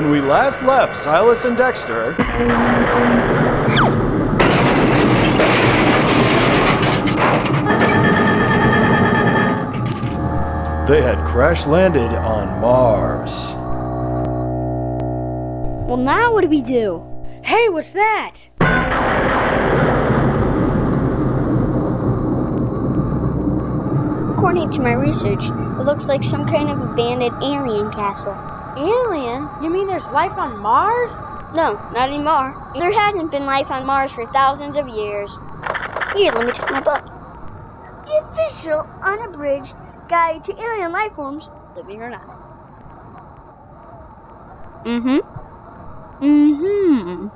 When we last left Silas and Dexter, they had crash landed on Mars. Well, now what do we do? Hey, what's that? According to my research, it looks like some kind of abandoned alien castle. Alien? You mean there's life on Mars? No, not anymore. There hasn't been life on Mars for thousands of years. Here, let me check my book. The official, unabridged guide to alien life forms, living or not. Mm-hmm. Mm-hmm.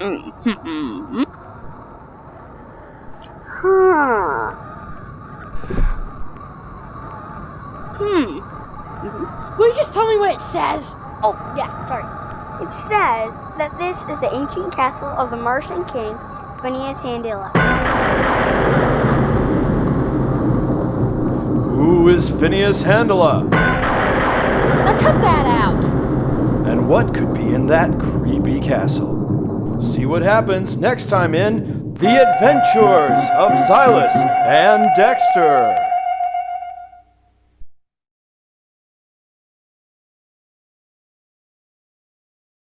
Mm-hmm. Huh. Will you just tell me what it says? Oh, yeah, sorry. It says that this is the ancient castle of the Martian king, Phineas Handila. Who is Phineas Handela? Now cut that out. And what could be in that creepy castle? See what happens next time in The Adventures of Silas and Dexter.